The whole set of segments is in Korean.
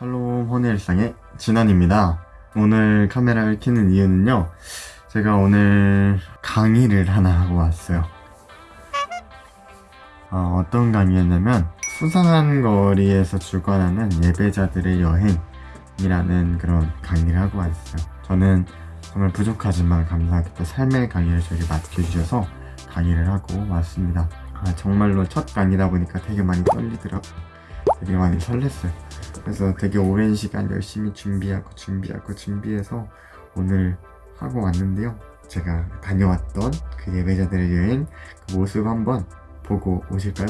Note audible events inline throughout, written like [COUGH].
샬롬 헌의 일상의 진원입니다. 오늘 카메라를 켜는 이유는요. 제가 오늘 강의를 하나 하고 왔어요. 어, 떤 강의였냐면 수상한 거리에서 주관하는 예배자들의 여행이라는 그런 강의를 하고 왔어요. 저는 정말 부족하지만 감사하게 또 삶의 강의를 저에게 맡겨주셔서 강의를 하고 왔습니다. 아, 정말로 첫 강의다 보니까 되게 많이 떨리더라고. 되게 많이 설렜어요. 그래서 되게 오랜 시간 열심히 준비하고 준비하고 준비해서 오늘 하고 왔는데요. 제가 다녀왔던 그 예배자들의 여행 그 모습 한번 보고 오실까요?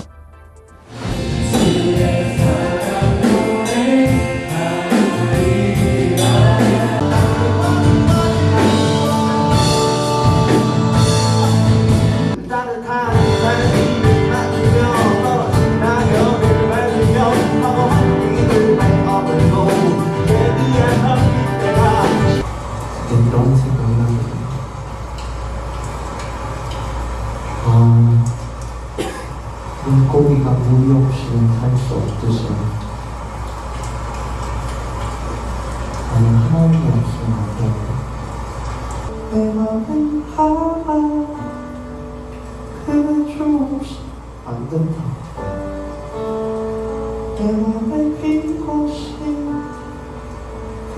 내 맘은 하나 없이 안 된다 내 맘에 빈 곳이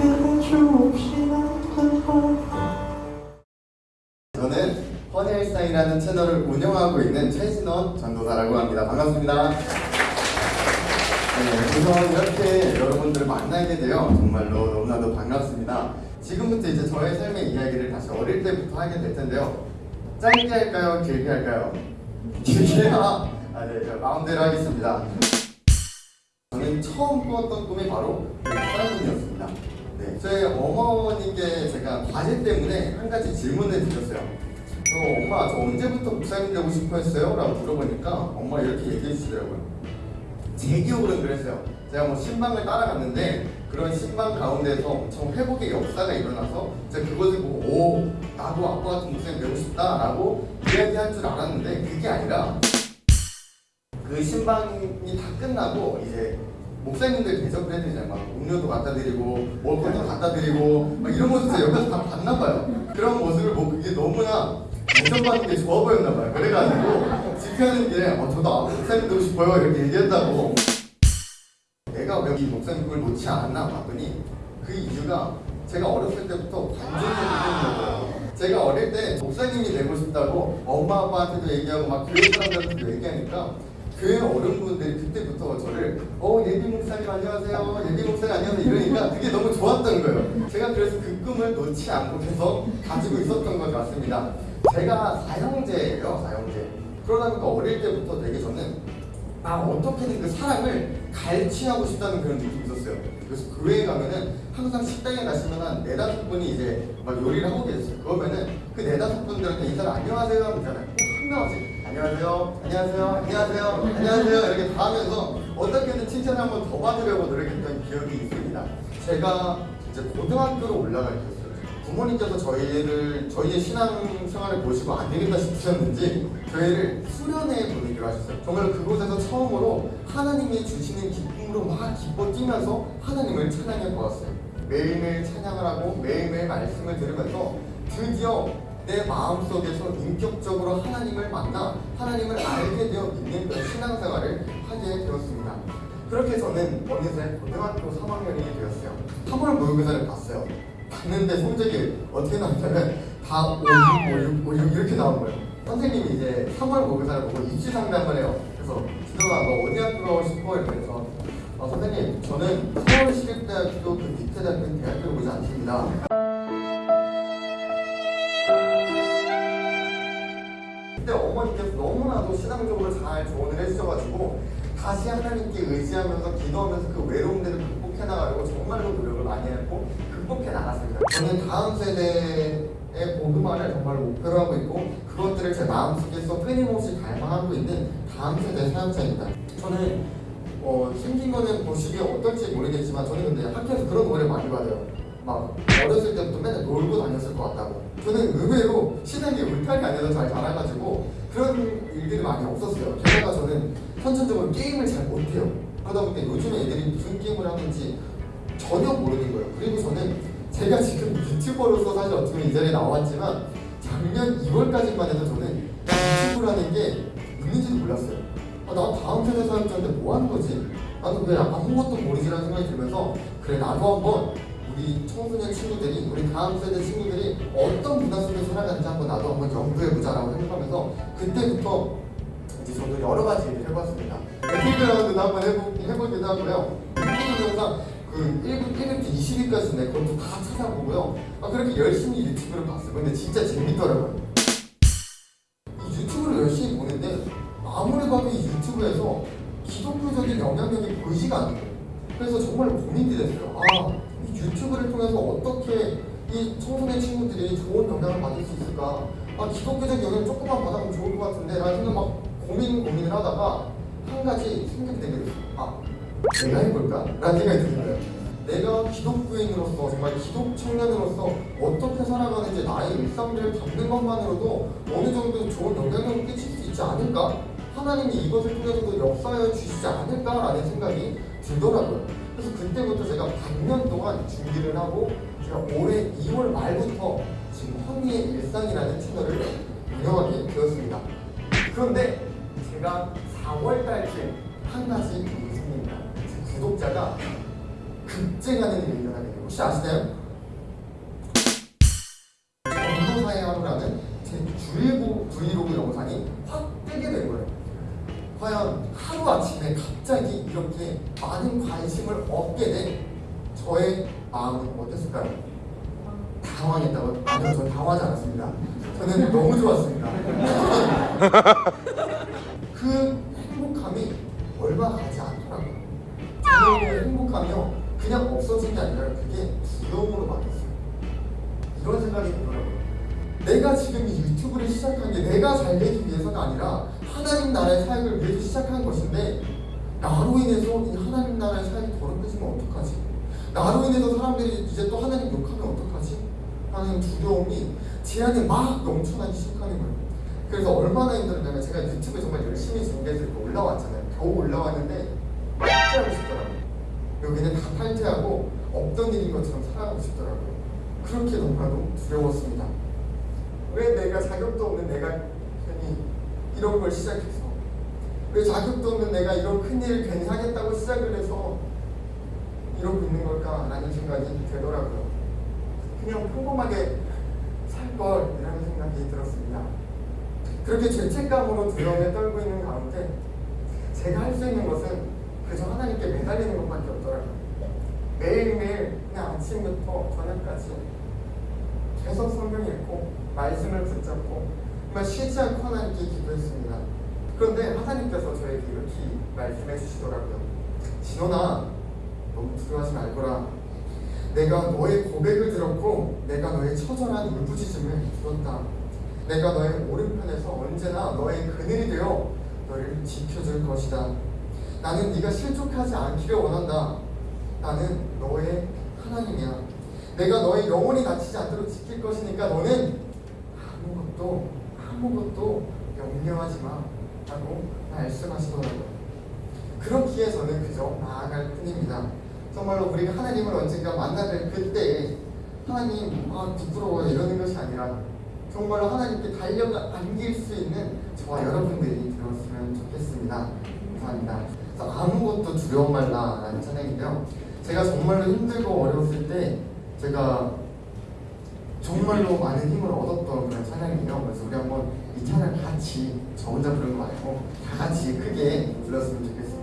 없이 안 된다 저는 헌일상이라는 채널을 운영하고 있는 최진원 전도사라고 합니다. 반갑습니다. 네, 우선 이렇게 여러분들을 만나게 되어 정말로 너무나도 반갑습니다. 지금부터 이제 저의 삶의 이야기를 다시 어릴 때부터 하게 될 텐데요. 짧게 할까요? 길게 할까요? [LAUGHS] 길게요? 아, 네, 저 마음대로 하겠습니다. 저는 처음 꾸었던 꿈이 바로 사람이었습니다. 네, 저희 어머니께 제가 과제 때문에 한 가지 질문을 드렸어요. 저 엄마 저 언제부터 목사님 되고 싶어 했어요? 라고 물어보니까 엄마 이렇게 얘기해 주시더라고요. 제 기억으로는 그랬어요. 제가 뭐 신방을 따라갔는데 그런 신방 가운데서 엄청 회복의 역사가 일어나서 제가 그것을 보고 오 나도 아빠 같은 목사님 되고 싶다라고 이야기할 줄 알았는데 그게 아니라 그 신방이 다 끝나고 이제 목사님들 대접을 해드리잖아요. 막 음료도 갖다 드리고 먹을 것도 갖다 드리고 막 이런 모습을 옆에서 다 봤나 봐요. 그런 모습을 보고 그게 너무나 인정받는 게 좋아 보였나 봐요. 그래가지고 집회하는 길에 어, 저도 아, 목사님 되고 싶어요 이렇게 얘기했다고 내가 왜 이 목사님 그걸 놓지 않았나 봤더니 그 이유가 제가 어렸을 때부터 관종의 부분이었어요. 제가 어릴 때 목사님이 되고 싶다고 엄마 아빠한테도 얘기하고 막 교회 사람들한테도 얘기하니까 교회 어른분들이 그때부터 저를 어 예비 목사님 안녕하세요 예비 목사님 안녕하세요 이러니까 그게 너무 좋았던 거예요. 제가 그래서 그 꿈을 놓지 않고 계속 가지고 있었던 것 같습니다. 제가 사형제예요 사형제. 그러다 보니까 어릴 때부터 되게 저는 아 어떻게든 그 사람을 갈취하고 싶다는 그런 느낌이 있었어요. 그래서 교회에 가면은 항상 식당에 가시면 한 네다섯 분이 이제 막 요리를 하고 계셨어요. 그러면은 그 네다섯 분들한테 인사를 안녕하세요 하면 있잖아요. 꼭한 명씩 안녕하세요, 안녕하세요, 안녕하세요, 안녕하세요 이렇게 다 하면서 어떻게든 칭찬을 한번 더 받으려고 노력했던 기억이 있습니다. 제가 이제 고등학교로 올라갈 때였어요. 부모님께서 저희를 저희의 신앙생활을 보시고 안 되겠다 싶으셨는지 저희를 수련회에 보내기로 하셨어요. 정말 그곳에서 처음으로 하나님이 주시는 기쁨으로 막 기뻐 뛰면서 하나님을 찬양해 보았어요. 매일매일 찬양을 하고 매일매일 말씀을 들으면서 드디어 내 마음속에서 인격적으로 하나님을 만나 하나님을 알게 되어 그런 신앙생활을 하게 되었습니다. 그렇게 저는 어느새 고등학교 3학년이 되었어요. 3월 모의고사를 봤어요. 봤는데 성적이 어떻게 나왔냐면 다 5, 6, 5, 6, 5, 6 이렇게 나온 거예요. 선생님이 이제 3월 모의고사를 보고 입시 상담을 해요. 그래서 진호아 너 어디 학교 가고 싶어? 이러면서 어, 선생님 저는 서울시립대학교 그 밑에 대학교 대학교를 오지 않습니다. 그때 어머니께서 너무나도 신앙적으로 잘 조언을 해주셔가지고 다시 하나님께 의지하면서 기도하면서 그 외로움들을 극복해 나가려고 정말로 노력을 많이 했고 극복해 나갔습니다. 저는 다음 세대의 복음화를 정말 목표로 하고 있고 그것들을 제 마음속에서 끊임없이 갈망하고 있는 다음 세대 사역자입니다. 저는 어, 생긴 거는 보시기에 어떨지 모르겠지만 저는 근데 학교에서 그런 오해를 많이 받아요. 막 어렸을 때부터 맨날 놀고 다녔을 것 같다고. 저는 의외로 신앙이 울타리 안에서 잘 자라가지고 그런 일들이 많이 없었어요. 게다가 저는 선천적으로 게임을 잘 못해요. 그러다 보니까 요즘에 애들이 무슨 게임을 하는지 전혀 모르는 거예요. 그리고 저는 제가 지금 유튜버로서 사실 어떻게 보면 이 자리에 나왔지만 작년 2월까지만 해도 저는 유튜브라는 게 있는지도 몰랐어요. 아, 나 다음 세대 사역자인데 뭐 하는 거지? 나는 왜 아무것도 모르지라는 생각이 들면서 그래 나도 한번 우리 청소년 친구들이 우리 다음 세대 친구들이 어떤 문화 속에 살아가는지 한번 나도 한번 연구해보자라고 생각하면서 그때부터 이제 저도 여러 가지 일을 해봤습니다. 배틀그라운드도 한번 해보, 해보기도 하고요. 유튜브 영상 그 1분 1분 20위까지 내 그것도 다 찾아보고요. 아, 그렇게 열심히 유튜브를 봤어요. 근데 진짜 재밌더라고요. 이 유튜브를 열심히 보는데 아무리 봐도 이 유튜브에서 기독교적인 영향력이 보이지가 않는 거예요. 그래서 정말 고민이 됐어요. 아, 이 유튜브를 통해서 어떻게 이 청소년 친구들이 좋은 영향을 받을 수 있을까? 아, 기독교적 영향 조금만 받아보면 좋을 것 같은데 라는 생각 막 고민 고민을 하다가 한 가지 생각이 되게 됐어요. 아, 내가 해볼까? 라는 생각이 드는 거예요. 내가 기독교인으로서 정말 기독 청년으로서 어떻게 살아가는지 나의 일상들을 담는 것만으로도 어느 정도 좋은 영향력을 끼칠 수 있지 않을까? 하나님이 이것을 통해서도 역사해 주시지 않을까라는 생각이 들더라고요. 그래서 그때부터 제가 반년 동안 준비를 하고 제가 올해 2월 말부터 지금 헌리의 일상이라는 채널을 운영하게 되었습니다. 그런데 제가 4월 달쯤 한 가지 구독자가 급증하는 일이 일어나게 돼요. 혹시 아시나요? 제 주일고 브이로그 영상이 확 뜨게 된 거예요. 과연 하루 아침에 갑자기 이렇게 많은 관심을 얻게 된 저의 마음은 어땠을까요? 당황했다고요? 아니요, 전 당황하지 않았습니다. 저는 너무 좋았습니다. 그 행복함이 얼마 가지 않더라고요. 그 행복함이요, 그냥 없어진 게 아니라 그게 두려움으로 바뀌었어요. 이런 생각이 들더라고요. 내가 지금 이 유튜브를 시작한 게 내가 잘 되기 위해서가 아니라 하나님 나라의 사역을 위해서 시작한 것인데 나로 인해서 이 하나님 나라의 사역이 더럽혀지면 어떡하지? 나로 인해서 사람들이 이제 또 하나님 욕하면 어떡하지? 하는 두려움이 제 안에 막 넘쳐나기 시작하는 거예요. 그래서 얼마나 힘들었냐면 제가 유튜브에 정말 열심히 준비해서 올라왔잖아요. 겨우 올라왔는데 탈퇴하고 없던 일인 것처럼 살아가고 싶더라고요. 그렇게 너무나도 두려웠습니다. 왜 내가 자격도 없는 내가 괜히 이런 걸 시작해서 왜 자격도 없는 내가 이런 큰 일을 괜히 하겠다고 시작을 해서 이러고 있는 걸까라는 생각이 들더라고요. 그냥 평범하게 살 걸이라는 생각이 들었습니다. 그렇게 죄책감으로 두려움에 떨고 있는 가운데 제가 할 수 있는 것은 그저 하나님께 매달리는 것밖에 없더라고요. 매일매일 그냥 아침부터 저녁까지 계속 성경 읽고 말씀을 붙잡고 정말 쉬지 않고 하나님께 기도했습니다. 그런데 하나님께서 저에게 이렇게 말씀해 주시더라고요. 진원아, 너무 두려워하지 말거라. 내가 너의 고백을 들었고 내가 너의 처절한 울부짖음을 들었다. 내가 너의 오른편에서 언제나 너의 그늘이 되어 너를 지켜줄 것이다. 나는 네가 실족하지 않기를 원한다. 나는 너의 하나님이야. 내가 너의 영혼이 다치지 않도록 지킬 것이니까 너는 아무것도 아무것도 염려하지 마 라고 말씀하시더라고요. 그렇기에 저는 그저 나아갈 뿐입니다. 정말로 우리가 하나님을 언젠가 만나뵐 그때 하나님 아 부끄러워요 이러는 것이 아니라 정말로 하나님께 달려가 안길 수 있는 저와 여러분들이 되었으면 좋겠습니다. 감사합니다. 아무것도 두려움 말라라는 찬양인데요. 제가 정말로 힘들고 어려웠을 때 제가 정말로 많은 힘을 얻었던 그런 찬양이에요. 그래서 우리 한번 이 찬양 같이 저 혼자 부르는 거 말고 다 같이 크게 불렀으면 좋겠습니다.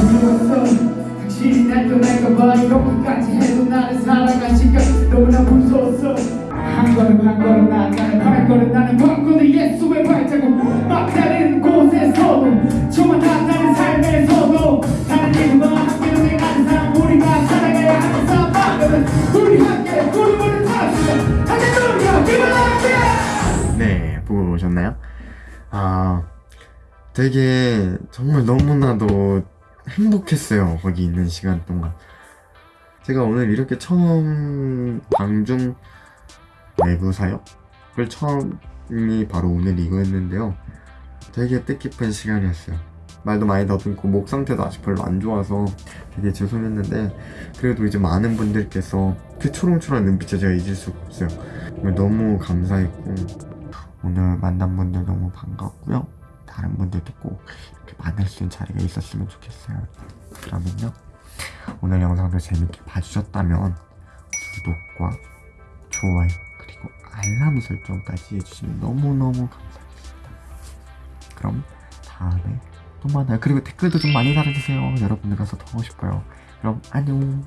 두려웠어 당신이 날 떠날까봐 이렇게까지 해도 나를 사랑하실까 너무나 무서웠어 한 걸음 한 걸음 나아가는 발걸음 나는 광고도 예수의 발자국. 막다른 곳에서도 저만 다른 삶에서도 다른 이유와 함께 동행하는 사람 우리가 살아가야 하는 사방은 우리 함께 구름을 타시며 할렐루야 기뻐하게 네, 보고 오셨나요? 아, 되게 정말 너무나도 행복했어요. 거기 있는 시간 동안. 제가 오늘 이렇게 처음 방중 내부 사역을 처음이 바로 오늘 이거였는데요. 되게 뜻깊은 시간이었어요. 말도 많이 더듬고 목 상태도 아직 별로 안 좋아서 되게 죄송했는데 그래도 이제 많은 분들께서 그 초롱초롱한 눈빛을 제가 잊을 수가 없어요. 너무 감사했고 오늘 만난 분들 너무 반갑고요. 다른 분들도 꼭 이렇게 만날 수 있는 자리가 있었으면 좋겠어요. 그러면요. 오늘 영상도 재밌게 봐주셨다면 구독과 좋아요 그리고 알람 설정까지 해주시면 너무너무 감사하겠습니다. 그럼 다음에 또 만나요. 그리고 댓글도 좀 많이 달아주세요. 여러분들 가서 더 하고 싶어요. 그럼 안녕.